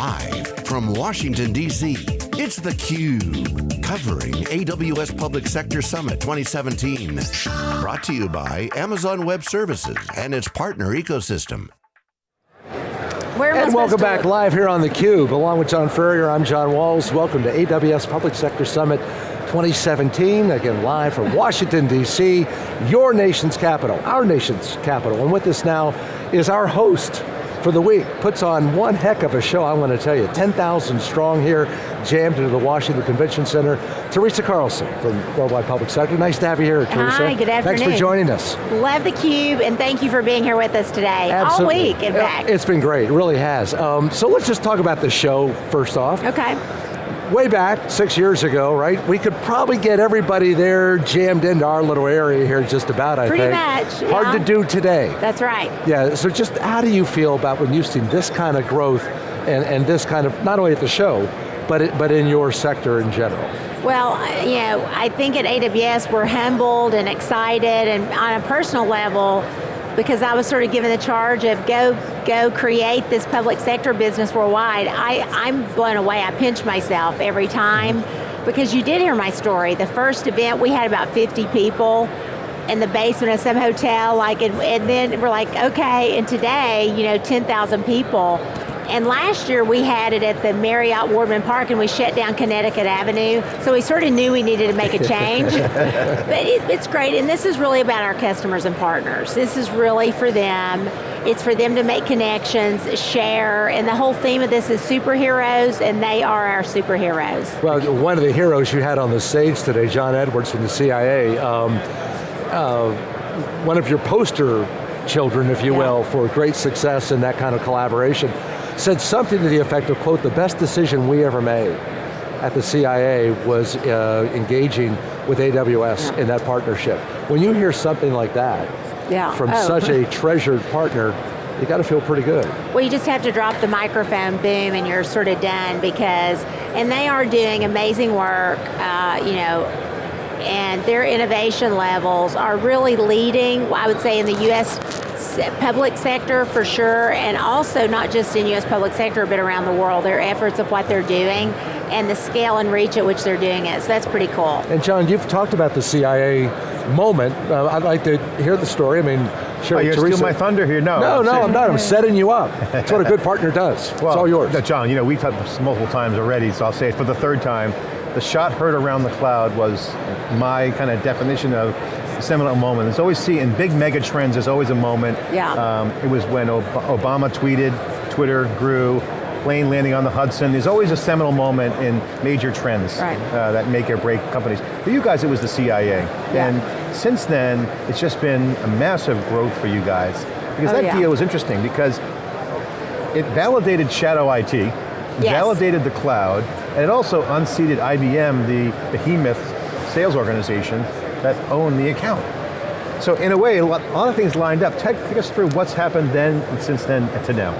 Live from Washington, D.C., it's theCUBE, covering AWS Public Sector Summit 2017. Brought to you by Amazon Web Services and its partner ecosystem. and welcome back live here on theCUBE. Along with John Furrier, I'm John Walls. Welcome to AWS Public Sector Summit 2017, again live from Washington, D.C., your nation's capital, our nation's capital. And with us now is our host, for the week. Puts on one heck of a show, I want to tell you. 10,000 strong here, jammed into the Washington Convention Center. Teresa Carlson from Worldwide Public Sector. Nice to have you here, Teresa. Hi, good afternoon. Thanks for joining us. Love theCUBE, and thank you for being here with us today. Absolutely. All week, in fact. It's been great, it really has. Um, so let's just talk about the show first off. Okay way back, six years ago, right? We could probably get everybody there jammed into our little area here just about, I Pretty think. much, Hard yeah. to do today. That's right. Yeah, so just how do you feel about when you've seen this kind of growth and, and this kind of, not only at the show, but, it, but in your sector in general? Well, you know, I think at AWS we're humbled and excited and on a personal level, because I was sort of given the charge of go, go create this public sector business worldwide, I, I'm blown away, I pinch myself every time, because you did hear my story. The first event, we had about 50 people in the basement of some hotel, like, and, and then we're like, okay, and today, you know, 10,000 people. And last year we had it at the Marriott Wardman Park and we shut down Connecticut Avenue, so we sort of knew we needed to make a change. but it, it's great, and this is really about our customers and partners. This is really for them. It's for them to make connections, share, and the whole theme of this is superheroes, and they are our superheroes. Well, one of the heroes you had on the stage today, John Edwards from the CIA, um, uh, one of your poster children, if you Yeah. will, for great success in that kind of collaboration, said something to the effect of, quote, the best decision we ever made at the CIA was uh, engaging with AWS Yeah. in that partnership. When you hear something like that Yeah. from Oh. such a treasured partner, you got to feel pretty good. Well, you just have to drop the microphone, boom, and you're sort of done because, and they are doing amazing work, uh, you know, and their innovation levels are really leading, I would say, in the U.S. public sector for sure, and also not just in U.S. public sector, but around the world, their efforts of what they're doing, and the scale and reach at which they're doing it, so that's pretty cool. And John, you've talked about the CIA moment. Uh, I'd like to hear the story. I mean, sure, Oh, you're Teresa. stealing my thunder here? No. No, no, saying- I'm not. I'm setting you up. That's what a good partner does. it's all yours. no, John, you know, we've talked this multiple times already, so I'll say it for the third time. The shot heard around the cloud was my kind of definition of seminal moment. There's always see, in big mega trends, there's always a moment. Yeah. Um, it was when Ob Obama tweeted, Twitter grew, plane landing on the Hudson. There's always a seminal moment in major trends Right. uh, that make or break companies. For you guys, it was the CIA. Yeah. And since then, it's just been a massive growth for you guys. Because Oh, that yeah. deal was interesting because it validated shadow IT, Yes. validated the cloud, and it also unseated IBM, the behemoth sales organization that own the account. So in a way, a lot, a lot of things lined up. Take, take us through what's happened then, since then to now.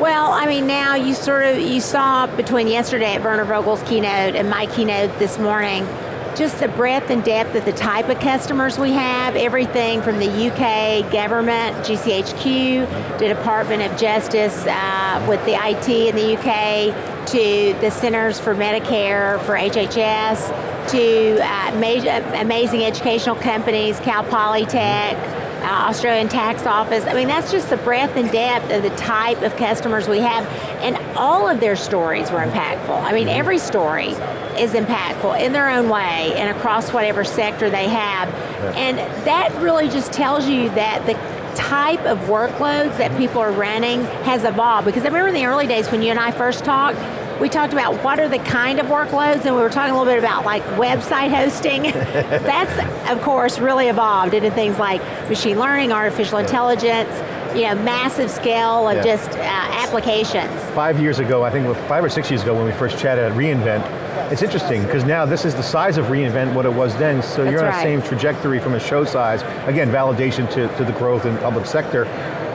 Well, I mean, now you sort of, you saw between yesterday at Werner Vogels' keynote and my keynote this morning, just the breadth and depth of the type of customers we have, everything from the UK government, GCHQ, to Department of Justice uh, with the IT in the UK, to the Centers for Medicare, for HHS, to uh, ma amazing educational companies, Cal Polytech, uh, Australian Tax Office. I mean, that's just the breadth and depth of the type of customers we have, and all of their stories were impactful. I mean, every story is impactful in their own way and across whatever sector they have. And that really just tells you that the type of workloads that people are running has evolved. Because I remember in the early days when you and I first talked, we talked about what are the kind of workloads, and we were talking a little bit about like website hosting. That's, of course, really evolved into things like machine learning, artificial intelligence, you know, massive scale of Yeah. just uh, applications. Five years ago, I think five or six years ago when we first chatted at reInvent, it's interesting because now this is the size of reInvent what it was then, so That's you're on right. the same trajectory from a show size. Again, validation to, to the growth in public sector.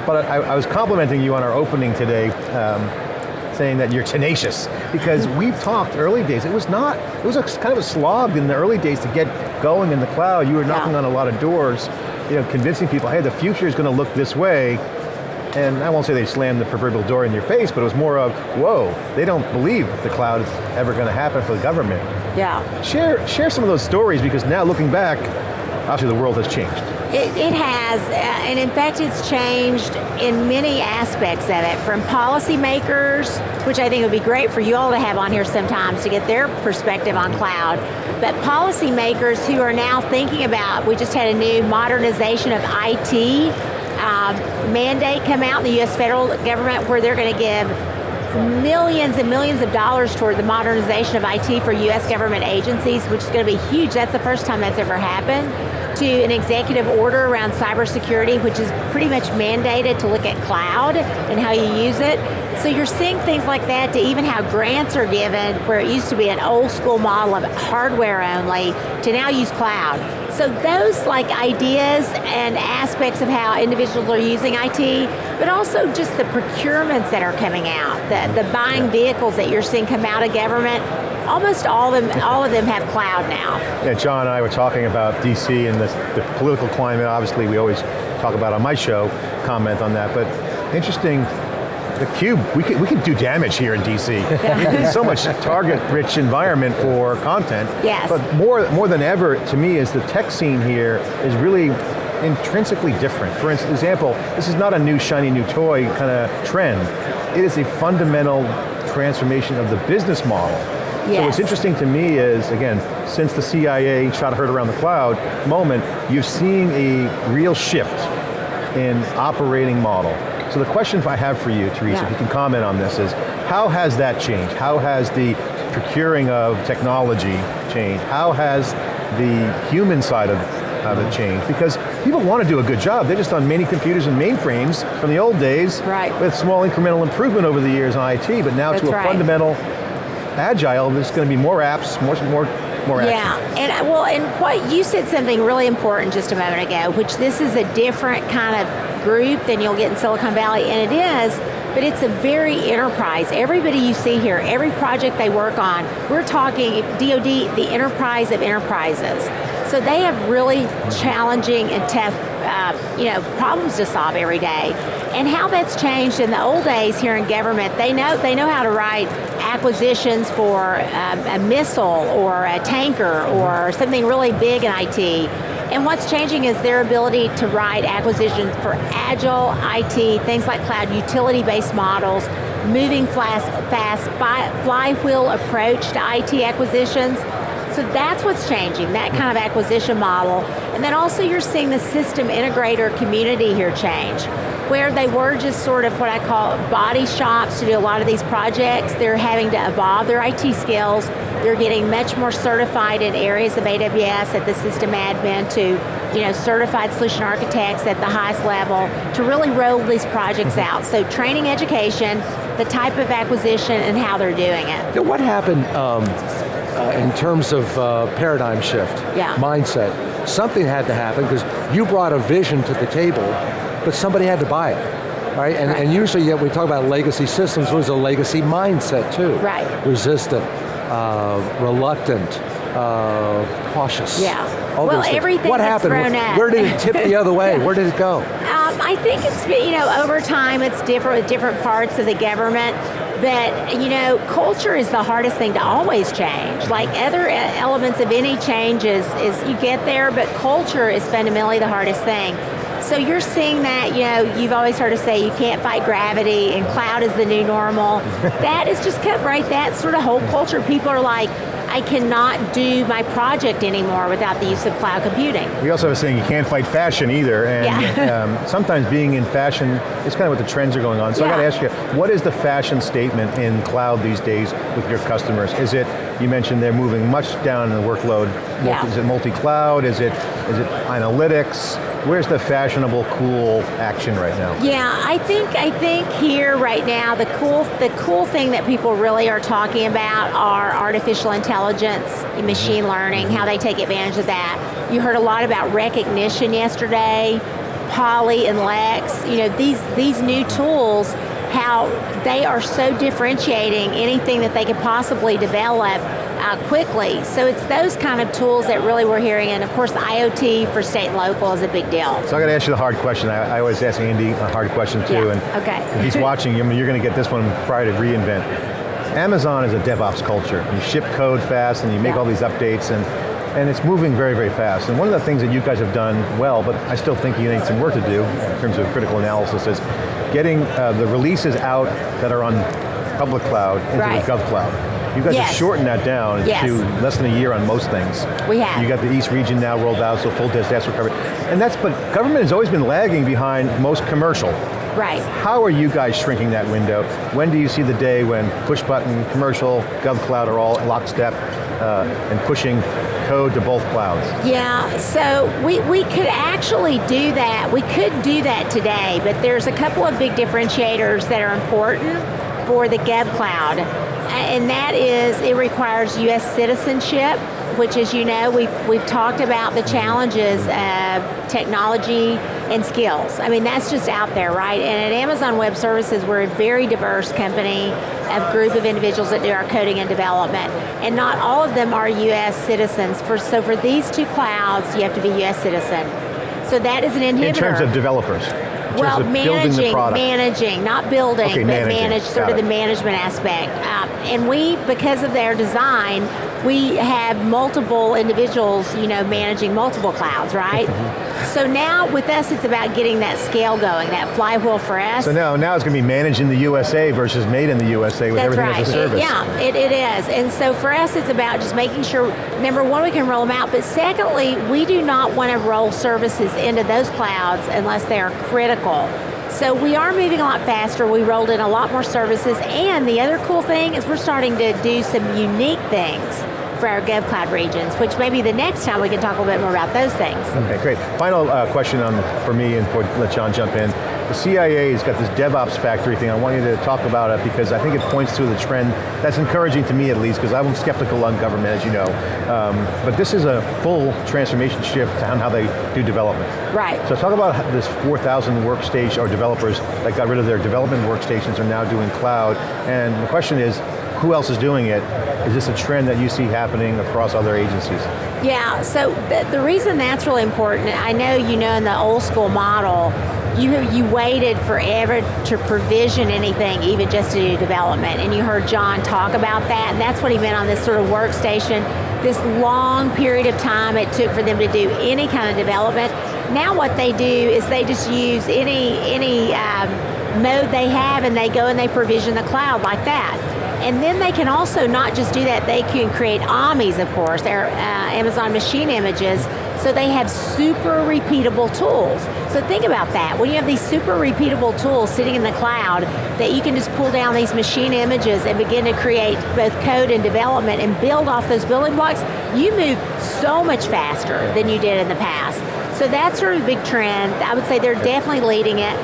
But I, I was complimenting you on our opening today, um, saying that you're tenacious, because we've talked early days, it was not, it was a, kind of a slog in the early days to get going in the cloud. You were knocking Yeah. on a lot of doors, you know, convincing people, hey, the future is going to look this way, and I won't say they slammed the proverbial door in your face, but it was more of, whoa, they don't believe the cloud is ever going to happen for the government. Yeah. Share, share some of those stories because now looking back, obviously the world has changed. It, it, has, uh, and in fact it's changed in many aspects of it, from policymakers, which I think would be great for you all to have on here sometimes to get their perspective on cloud, but policymakers who are now thinking about, we just had a new modernization of IT um, mandate come out in the US federal government where they're going to give millions and millions of dollars toward the modernization of IT for US government agencies, which is going to be huge. That's the first time that's ever happened. To an executive order around cybersecurity, which is pretty much mandated to look at cloud and how you use it. So you're seeing things like that to even how grants are given, where it used to be an old school model of hardware only, to now use cloud. So those like ideas and aspects of how individuals are using IT, but also just the procurements that are coming out, the, the buying vehicles that you're seeing come out of government, almost all of them, all of them have cloud now. Yeah, John and I were talking about DC and the, the political climate, obviously we always talk about on my show, comment on that, but interesting the cube, we could, we could do damage here in DC. it's so much target-rich environment for content. Yes. But more, more than ever, to me, is the tech scene here is really intrinsically different. For example, this is not a new shiny new toy kind of trend. It is a fundamental transformation of the business model. Yes. So what's interesting to me is, again, since the CIA shot heard around the cloud moment, you've seen a real shift in operating model. So the question I have for you, Teresa, yeah. if you can comment on this, is how has that changed? How has the procuring of technology changed? How has the human side of, of it changed? Because people want to do a good job, they're just on many computers and mainframes from the old days right. with small incremental improvement over the years on IT, but now That's to a right. fundamental agile, there's going to be more apps, more, more more yeah, action. and well, and what you said something really important just a moment ago, which this is a different kind of group than you'll get in Silicon Valley, and it is, but it's a very enterprise. Everybody you see here, every project they work on, we're talking DoD, the enterprise of enterprises. So they have really challenging and tough uh, you know, problems to solve every day. And how that's changed in the old days here in government, they know, they know how to write acquisitions for um, a missile or a tanker or something really big in IT. And what's changing is their ability to write acquisitions for agile IT, things like cloud utility-based models, moving fast, fast flywheel approach to IT acquisitions. So that's what's changing, that kind of acquisition model. And then also you're seeing the system integrator community here change where they were just sort of what I call body shops to do a lot of these projects, they're having to evolve their IT skills, they're getting much more certified in areas of AWS at the system admin to you know, certified solution architects at the highest level to really roll these projects mm-hmm. out. So training education, the type of acquisition and how they're doing it. What happened um, uh, in terms of uh, paradigm shift, yeah. mindset? Something had to happen because you brought a vision to the table but somebody had to buy it. Right? And, right. and usually yeah, we talk about legacy systems, there's a legacy mindset too. Right. Resistant, uh, reluctant, uh, cautious. Yeah. Well, everything What happened? Where, where did it tip the other way? Where did it go? Um, I think it's, you know, over time it's different with different parts of the government But you know, culture is the hardest thing to always change. Like other elements of any change is, is you get there, but culture is fundamentally the hardest thing. So you're seeing that, you know, you've always heard us say you can't fight gravity and cloud is the new normal. that is just cut right, that sort of whole culture. People are like, I cannot do my project anymore without the use of cloud computing. We also have a saying you can't fight fashion either, and yeah. um, sometimes being in fashion is kind of what the trends are going on. So yeah. I got to ask you, what is the fashion statement in cloud these days with your customers? Is it, you mentioned they're moving much down in the workload, yeah. is it multi-cloud, is it, is it analytics? Where's the fashionable, cool action right now? Yeah, I think I think here right now the cool the cool thing that people really are talking about are artificial intelligence, machine mm-hmm. learning, how they take advantage of that. You heard a lot about Rekognition yesterday, Polly and Lex. You know these these new tools how they are so differentiating anything that they could possibly develop uh, quickly. So it's those kind of tools that really we're hearing, and of course IoT for state and local is a big deal. So I got to ask you the hard question. I, I always ask Andy a hard question too, yeah. and okay. if he's watching, you're going to get this one prior to reInvent. Amazon is a DevOps culture. You ship code fast and you make yeah. all these updates and and it's moving very, very fast. And one of the things that you guys have done well, but I still think you need some work to do in terms of critical analysis is getting uh, the releases out that are on public cloud into right. the gov cloud. You guys yes. have shortened that down yes. to less than a year on most things. We have. You got the East region now rolled out, so full disaster recovery. And that's, but government has always been lagging behind most commercial. Right. How are you guys shrinking that window? When do you see the day when push button, commercial, gov cloud are all lockstep uh, and pushing code to both clouds? Yeah, so we, we could actually do that. We could do that today, but there's a couple of big differentiators that are important for the Gov Cloud. And that is, it requires US citizenship, which as you know, we've, we've talked about the challenges of technology and skills. I mean, that's just out there, right? And at Amazon Web Services, we're a very diverse company, a group of individuals that do our coding and development. And not all of them are US citizens. For, so for these two clouds, you have to be US citizen. So that is an inhibitor. In terms of developers? well, managing, managing, not building, okay, but managing. manage sort Got of it. the management aspect. Um, and we, because of their design, we have multiple individuals, you know, managing multiple clouds, right? Mm-hmm. so now with us, it's about getting that scale going, that flywheel for us. So now, now it's going to be managed in the USA versus made in the USA with That's everything right. as a service. It- yeah, it, it is. And so for us, it's about just making sure, number one, we can roll them out, but secondly, we do not want to roll services into those clouds unless they are critical. So we are moving a lot faster, we rolled in a lot more services, and the other cool thing is we're starting to do some unique things for our GovCloud regions, which maybe the next time we can talk a little bit more about those things. Okay, great. Final uh, question on for me and for let John jump in. The CIA has got this DevOps factory thing. I want you to talk about it because I think it points to the trend that's encouraging to me at least because I'm skeptical on government, as you know. Um, but this is a full transformation shift on how they do development. Right. So talk about this 4,000 workstation or developers that got rid of their development workstations are now doing cloud. And the question is, who else is doing it? Is this a trend that you see happening across other agencies? Yeah, so the, the reason that's really important, I know you know in the old school model, you, you waited forever to provision anything, even just to do development, and you heard John talk about that, and that's what he meant on this sort of workstation, this long period of time it took for them to do any kind of development. Now what they do is they just use any, any um, mode they have and they go and they provision the cloud like that. And then they can also not just do that, they can create AMIs, of course, they're uh, Amazon machine images, so they have super repeatable tools. So think about that, when you have these super repeatable tools sitting in the cloud, that you can just pull down these machine images and begin to create both code and development and build off those building blocks, you move so much faster than you did in the past. So that's sort of a big trend. I would say they're definitely leading it.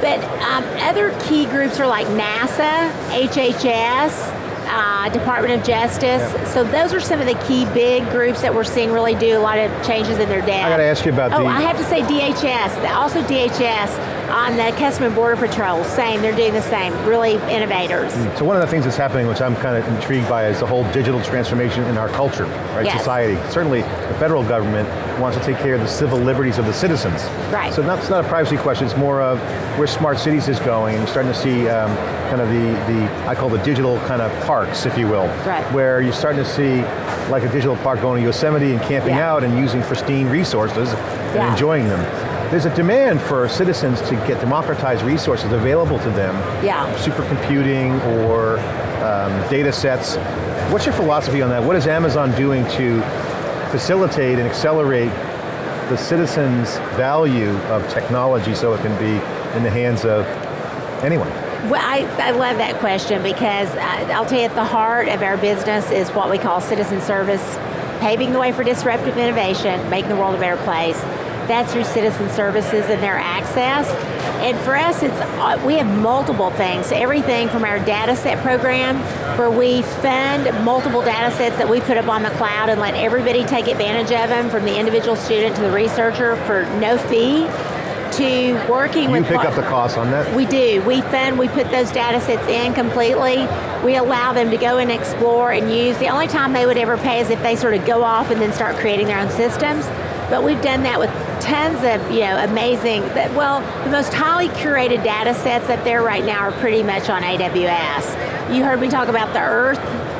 But um, other key groups are like NASA, HHS, uh, Department of Justice. Yep. So those are some of the key big groups that we're seeing really do a lot of changes in their data. I got to ask you about oh, the... I have to say DHS, also DHS on the Customs and Border Patrol, same, they're doing the same, really innovators. So one of the things that's happening, which I'm kind of intrigued by, is the whole digital transformation in our culture, right, Yes. society. Certainly, the federal government wants to take care of the civil liberties of the citizens. Right. So that's not a privacy question, it's more of where smart cities is going, and you're starting to see um, kind of the, the, I call the digital kind of parks, if you will. Right. Where you're starting to see like a digital park going to Yosemite and camping Yeah. out and using pristine resources and Yeah. enjoying them. There's a demand for citizens to get democratized resources available to them Yeah. supercomputing or um, data sets. What's your philosophy on that? What is Amazon doing to facilitate and accelerate the citizens' value of technology so it can be in the hands of anyone? Well, I, I love that question because I, I'll tell you at the heart of our business is what we call citizen service, paving the way for disruptive innovation, making the world a better place. That's through citizen services and their access. And for us, it's uh, we have multiple things. Everything from our data set program, where we fund multiple data sets that we put up on the cloud and let everybody take advantage of them, from the individual student to the researcher for no fee to working you with- You pick up the cost on that? We do. We fund, we put those data sets in completely. We allow them to go and explore and use. The only time they would ever pay is if they sort of go off and then start creating their own systems. But we've done that with tons of you know amazing, well, the most highly curated data sets up there right now are pretty much on AWS. You heard me talk about the Earth,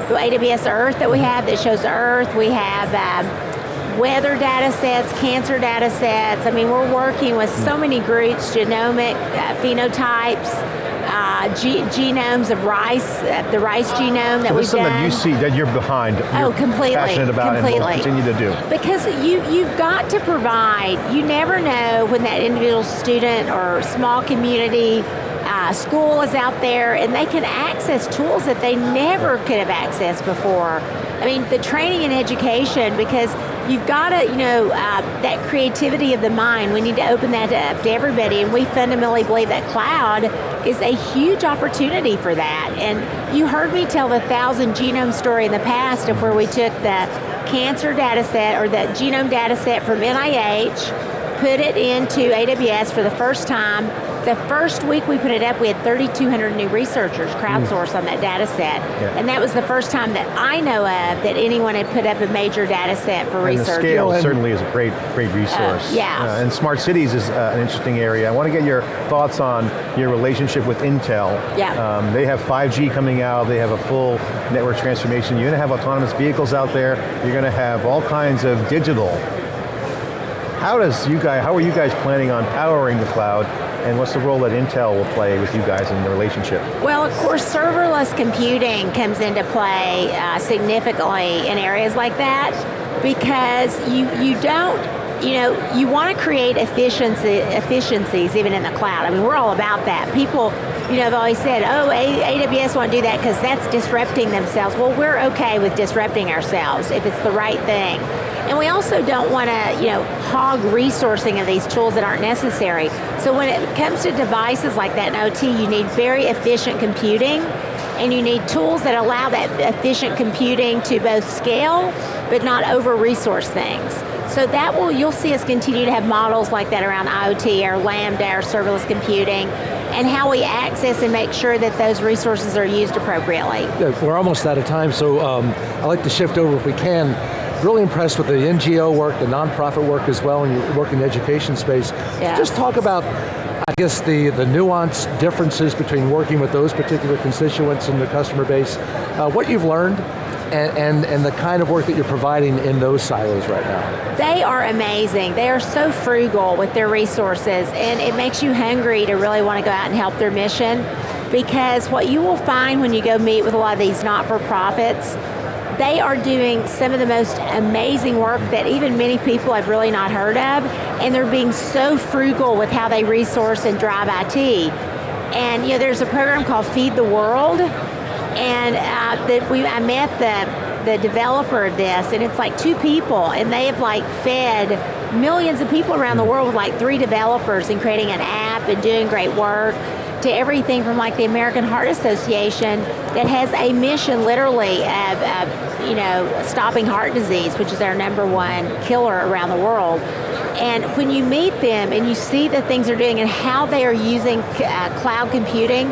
the AWS Earth that we have that shows the Earth. We have um, weather data sets, cancer data sets. I mean, we're working with so many groups, genomic uh, phenotypes, uh, genomes of rice, uh, the rice genome that so we've something done. that you see that you're behind. Oh, you're completely, passionate about completely. and will continue to do. Because you you've got to provide. You never know when that individual student or small community uh, school is out there and they can access tools that they never could have accessed before. I mean, the training and education, because you've got to, you know, uh, that creativity of the mind, we need to open that up to everybody, and we fundamentally believe that cloud is a huge opportunity for that. And you heard me tell the thousand genome story in the past of where we took the cancer data set or the genome data set from NIH, put it into AWS for the first time, the first week we put it up, we had 3,200 new researchers crowdsourced mm. on that data set. Yeah. And that was the first time that I know of that anyone had put up a major data set for and research. the scale and certainly is a great, great resource. Uh, yeah. Uh, and smart cities is uh, an interesting area. I want to get your thoughts on your relationship with Intel. Yeah. Um, they have 5G coming out, they have a full network transformation. You're going to have autonomous vehicles out there, you're going to have all kinds of digital. How does you guys, how are you guys planning on powering the cloud and what's the role that Intel will play with you guys in the relationship? Well, of course, serverless computing comes into play uh, significantly in areas like that because you, you don't you know, you want to create efficiency, efficiencies even in the cloud. I mean, we're all about that. People, you know, have always said, oh, AWS won't do that because that's disrupting themselves. Well, we're okay with disrupting ourselves if it's the right thing. And we also don't want to, you know, hog resourcing of these tools that aren't necessary. So when it comes to devices like that in OT, you need very efficient computing and you need tools that allow that efficient computing to both scale, but not over-resource things. So that will, you'll see us continue to have models like that around IoT, our Lambda, our serverless computing, and how we access and make sure that those resources are used appropriately. Yeah, we're almost out of time, so um, I'd like to shift over if we can really impressed with the NGO work, the nonprofit work as well, and you work in the education space. Yes. Just talk about, I guess, the, the nuanced differences between working with those particular constituents and the customer base, uh, what you've learned, and, and, and, the kind of work that you're providing in those silos right now? They are amazing. They are so frugal with their resources and it makes you hungry to really want to go out and help their mission because what you will find when you go meet with a lot of these not-for-profits they are doing some of the most amazing work that even many people have really not heard of, and they're being so frugal with how they resource and drive IT. And you know, there's a program called Feed the World, and uh, that we I met the the developer of this, and it's like two people, and they have like fed millions of people around the world with like three developers and creating an app and doing great work to everything from like the American Heart Association that has a mission literally of, of, you know, stopping heart disease, which is our number one killer around the world. And when you meet them and you see the things they're doing and how they are using uh, cloud computing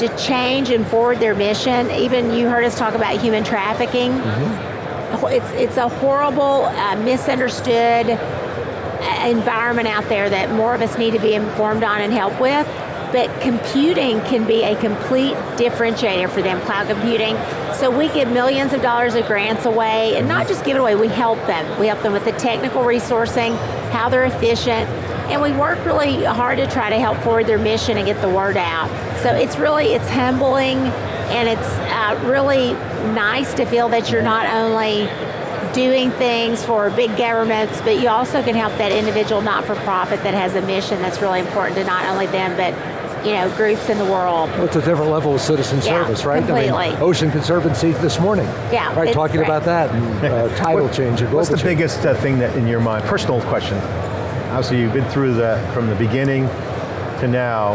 to change and forward their mission, even you heard us talk about human trafficking, mm -hmm. it's, it's a horrible, uh, misunderstood uh, environment out there that more of us need to be informed on and help with but computing can be a complete differentiator for them, cloud computing. So we give millions of dollars of grants away, and not just give it away, we help them. We help them with the technical resourcing, how they're efficient, and we work really hard to try to help forward their mission and get the word out. So it's really, it's humbling, and it's uh, really nice to feel that you're not only doing things for big governments, but you also can help that individual not-for-profit that has a mission that's really important to not only them, but you know, groups in the world. Well, it's a different level of citizen yeah, service, right? Completely. I mean, Ocean Conservancy this morning. Yeah. Right, talking great. about that, and uh, tidal what, change, What's the change. biggest uh, thing that in your mind, personal question, obviously you've been through the, from the beginning to now,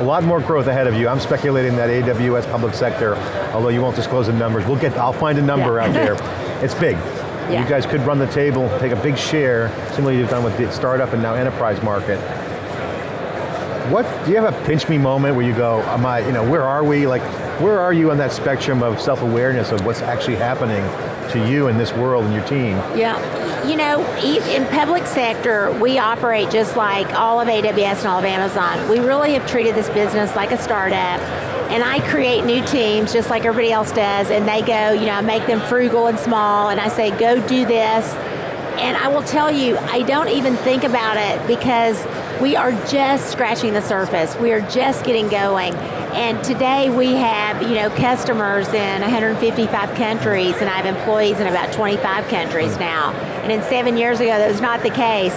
a lot more growth ahead of you. I'm speculating that AWS public sector, although you won't disclose the numbers, we'll get, I'll find a number yeah. out there. It's big. Yeah. You guys could run the table, take a big share, similar you've done with the startup and now enterprise market. What, do you have a pinch me moment where you go, am I, you know, where are we? Like, where are you on that spectrum of self-awareness of what's actually happening to you in this world and your team? Yeah, you know, in public sector, we operate just like all of AWS and all of Amazon. We really have treated this business like a startup, and I create new teams just like everybody else does, and they go, you know, I make them frugal and small, and I say, go do this, and I will tell you, I don't even think about it because we are just scratching the surface. We are just getting going. And today we have you know, customers in 155 countries and I have employees in about 25 countries mm. now. And in seven years ago, that was not the case.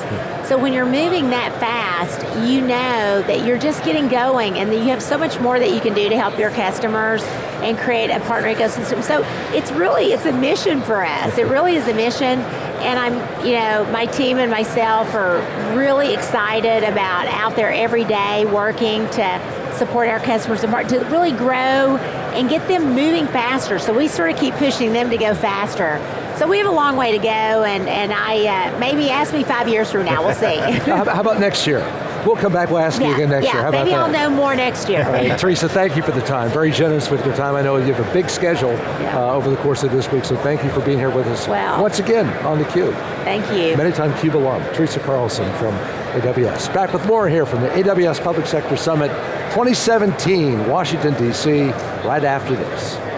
So when you're moving that fast, you know that you're just getting going and that you have so much more that you can do to help your customers and create a partner ecosystem. So it's really, it's a mission for us. It really is a mission and I'm, you know, my team and myself are really excited about out there every day working to support our customers to really grow and get them moving faster. So we sort of keep pushing them to go faster. So we have a long way to go and, and I, uh, maybe ask me five years from now, we'll see. how about next year? We'll come back, we'll ask yeah, you again next yeah, year. How maybe I'll know more next year. Right. Teresa, thank you for the time. Very generous with your time. I know you have a big schedule yeah. uh, over the course of this week, so thank you for being here with us well, once again on theCUBE. Thank you. Many time CUBE alum, Teresa Carlson from AWS. Back with more here from the AWS Public Sector Summit 2017, Washington, D.C., right after this.